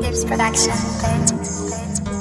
Lips Production.